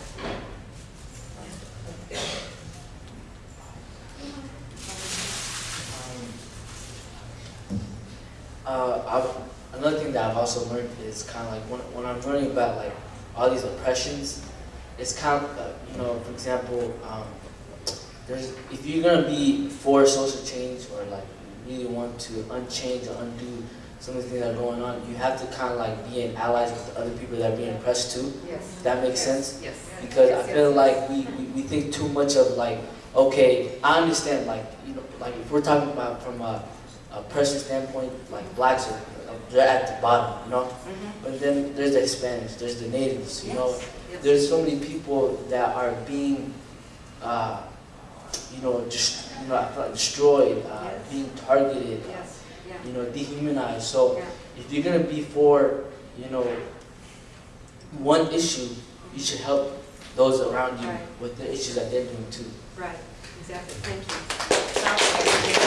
Uh, I've, another thing that I've also learned is kind of like when, when I'm learning about like all these oppressions, it's kind of, uh, you know, for example, um, there's, if you're gonna be for social change or like really want to unchange or undo some of the things that are going on, you have to kind of like be in allies with the other people that are being oppressed too. Yes. That makes Yes. sense? Yes. Because Yes, I feel like we, we, we think too much of like, okay, I understand like, you know, like if we're talking about from a, a person standpoint, like blacks are, they're at the bottom, you know? But then there's the Hispanics, there's the natives, you know? Yes, yes. There's so many people that are being, uh, you know, just, you know, I feel like destroyed, uh, Yes. being targeted, uh, Yes, yeah. you know, dehumanized. So Yeah. if you're gonna be for, you know, one issue, you should help those around you Right. with the issues that they're doing too. Right, exactly. Thank you.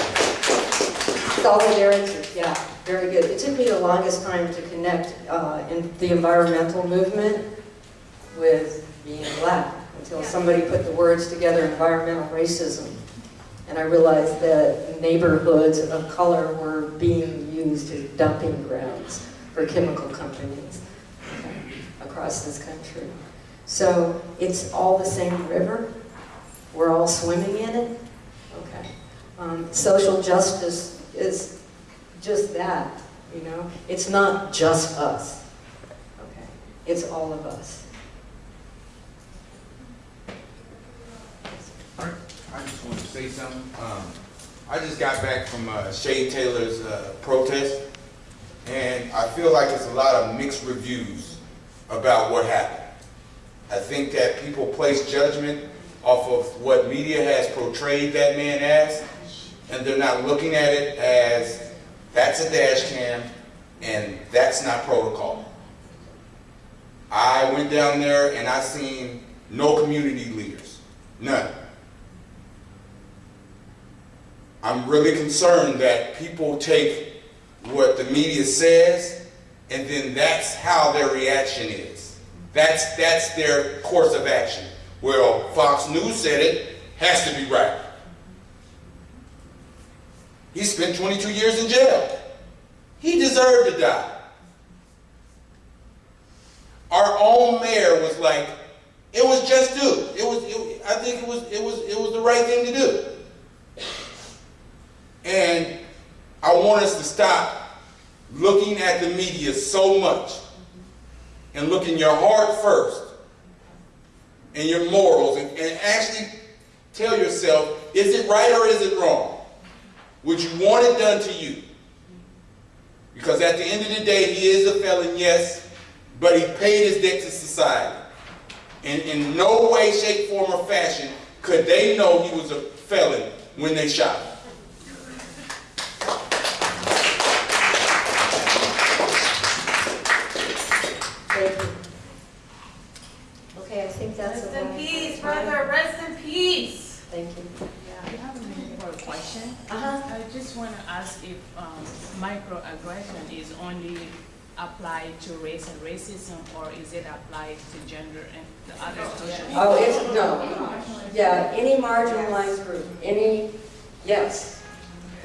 Solidarity, yeah, very good. It took me the longest time to connect uh, in the environmental movement with being black until somebody put the words together, environmental racism. And I realized that neighborhoods of color were being used as dumping grounds for chemical companies across this country. So it's all the same river. We're all swimming in it. Okay. Um, social justice is just that, you know. It's not just us. Okay. It's all of us. I just want to say something. Um, I just got back from uh, Shay Taylor's uh, protest, and I feel like it's a lot of mixed reviews about what happened. I think that people place judgment off of what media has portrayed that man as, and they're not looking at it as that's a dash cam and that's not protocol. I went down there and I seen no community leaders, none. I'm really concerned that people take what the media says and then that's how their reaction is. That's, that's their course of action. Well, Fox News said it, has to be right. He spent 22 years in jail. He deserved to die. Our own mayor was like, it was just due. It was, it, I think it was, it was, it was the right thing to do. And I want us to stop looking at the media so much and look in your heart first and your morals and, and actually tell yourself, is it right or is it wrong? Would you want it done to you? Because at the end of the day, he is a felon, yes, but he paid his debt to society. And in no way, shape, form, or fashion could they know he was a felon when they shot him. Thank you. if um, microaggression is only applied to race and racism, or is it applied to gender and the other social? Oh, it's, no, yeah, any marginalized group, any, yes.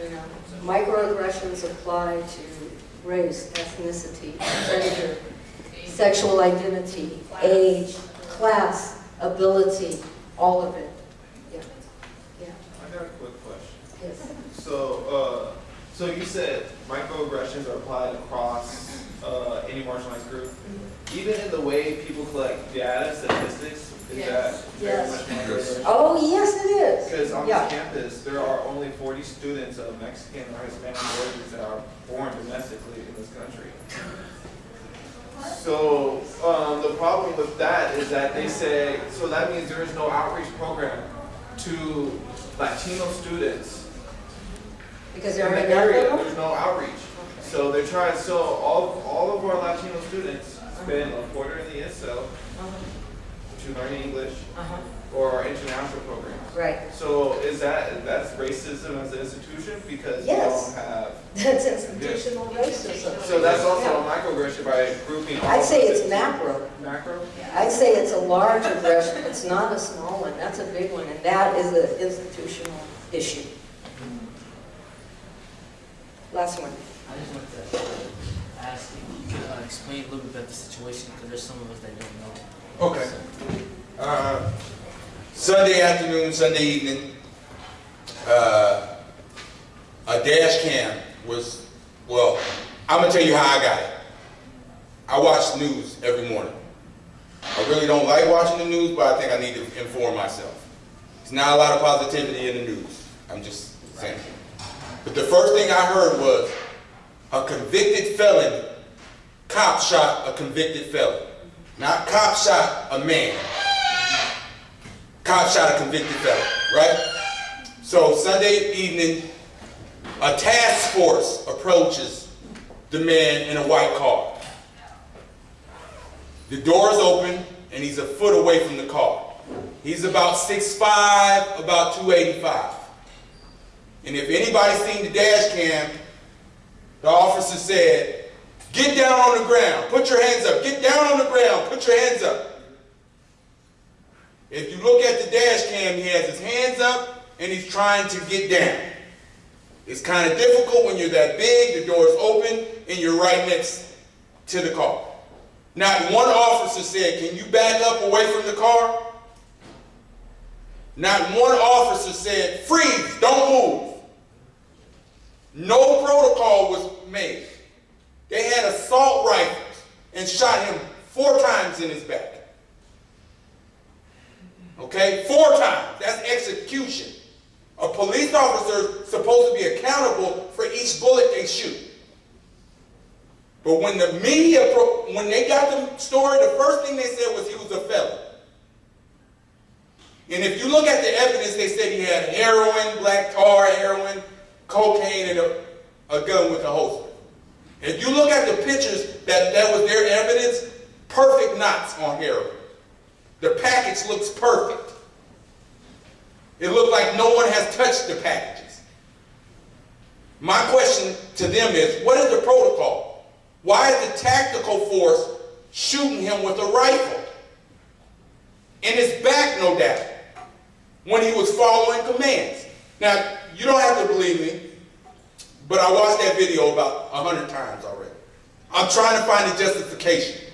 You know, Microaggressions apply to race, ethnicity, gender, sexual identity, age, class, ability, all of it. Yeah, yeah, I got a quick question. yes. So, uh, so you said microaggressions are applied across, uh, any marginalized group? Even in the way people collect data, statistics, is that very Yes. much microaggression? Oh, yes, it is. Because on Yeah. this campus, there are only forty students of Mexican or Hispanic origins that are born domestically in this country. So, um, the problem with that is that they say, so that means there is no outreach program to Latino students. Because in there the are area, there's no outreach. So they're trying, so all, all of our Latino students spend a quarter in the ESL to learn English Uh-huh. or our international programs. Right. So is that, that's racism as an institution because we Yes. don't have? [laughs] That's institutional racism. So that's also Yeah. a microaggression by grouping. I'd say it's it. macro. Macro? I'd say it's a large aggression, it's not a small one, that's a big one, and that is an institutional issue. Last one. I just wanted to ask if you could uh, explain a little bit about the situation, because there's some of us that don't know. Okay. Uh, Sunday afternoon, Sunday evening, uh, a dash cam was, well, I'm gonna tell you how I got it. I watch news every morning. I really don't like watching the news, but I think I need to inform myself. There's not a lot of positivity in the news. I'm just saying. But the first thing I heard was a convicted felon, cop shot a convicted felon. Not cop shot a man. Cop shot a convicted felon, right? So Sunday evening, a task force approaches the man in a white car. The door is open and he's a foot away from the car. He's about 6'5", about 285. And if anybody's seen the dash cam, the officer said, get down on the ground, put your hands up, get down on the ground, put your hands up. If you look at the dash cam, he has his hands up and he's trying to get down. It's kind of difficult when you're that big, the door's open, and you're right next to the car. Not one officer said, can you back up away from the car? Not one officer said, freeze, don't move. No protocol was made. They had assault rifles and shot him four times in his back. Okay, four times. That's execution. A police officer is supposed to be accountable for each bullet they shoot. But when the media, when they got the story, the first thing they said was he was a felon. And if you look at the evidence, they said he had heroin, black tar, heroin, cocaine, and a, a gun with a holster. If you look at the pictures that that was their evidence, perfect knots on heroin. The package looks perfect. It looked like no one has touched the packages. My question to them is, what is the protocol? Why is the tactical force shooting him with a rifle? In his back, no doubt, when he was following commands. Now, you don't have to believe me, but I watched that video about a hundred times already. I'm trying to find a justification,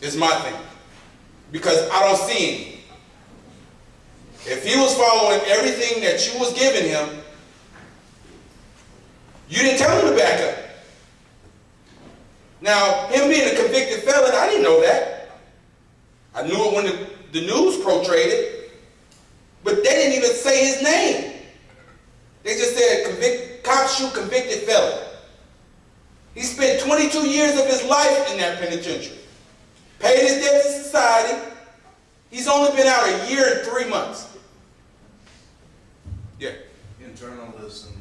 is my thing, because I don't see any. If he was following everything that you was giving him, you didn't tell him to back up. Now, him being a convicted felon, I didn't know that. I knew it when the, the news portrayed it, but they didn't even say his name. They just said convict, cop shoot convicted felon. He spent 22 years of his life in that penitentiary. Paid his debt to society. He's only been out a year and three months. Yeah. in journalism,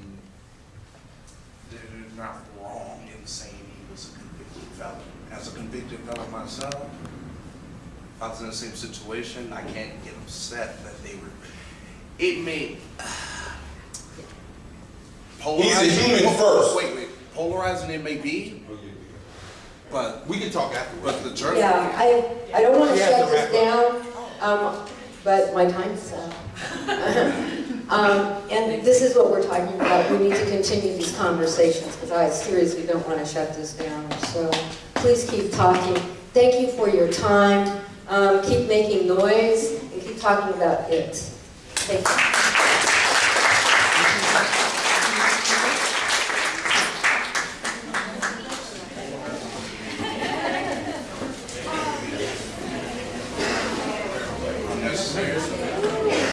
they're not wrong in saying he was a convicted felon. As a convicted felon myself, I was in the same situation, I can't get upset that they were, it may, polarizing. human first. Wait, wait, polarizing it may be, but. We can talk afterwards. But the journey. Yeah, I, I don't want to shut this down, um, but my time's up. [laughs] Um, and this is what we're talking about, we need to continue these conversations, because I seriously don't want to shut this down. So please keep talking. Thank you for your time. Um, keep making noise and keep talking about it. Thank you.